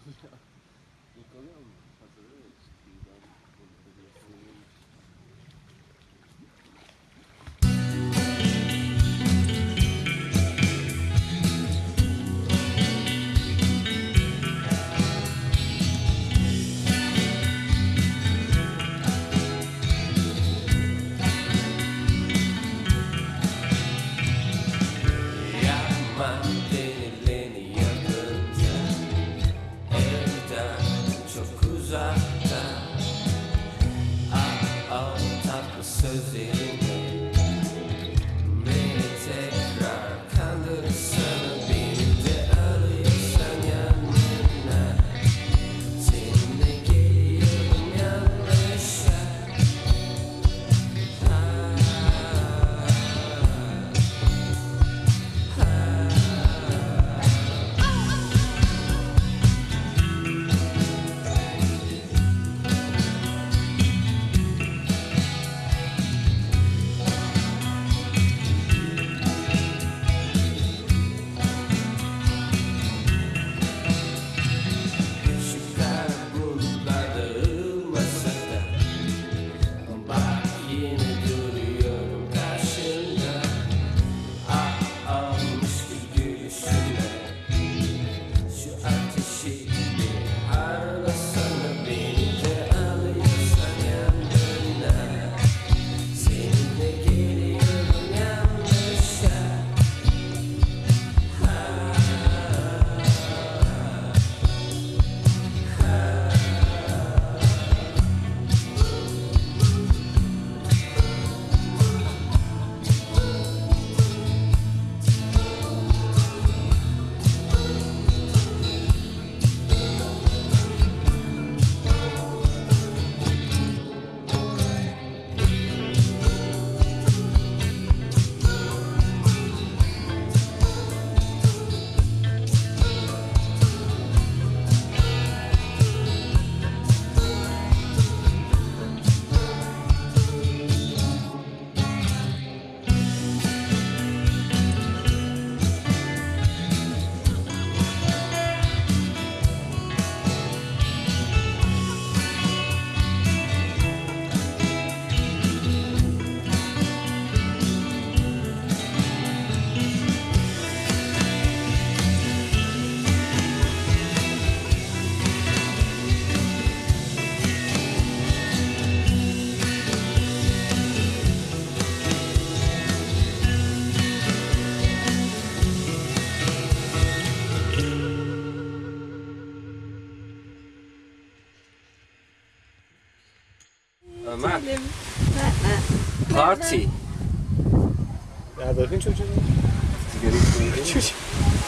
Il est quand même, Thursday. the sun. Party. Nerede bakın çocuğu? Çocuk.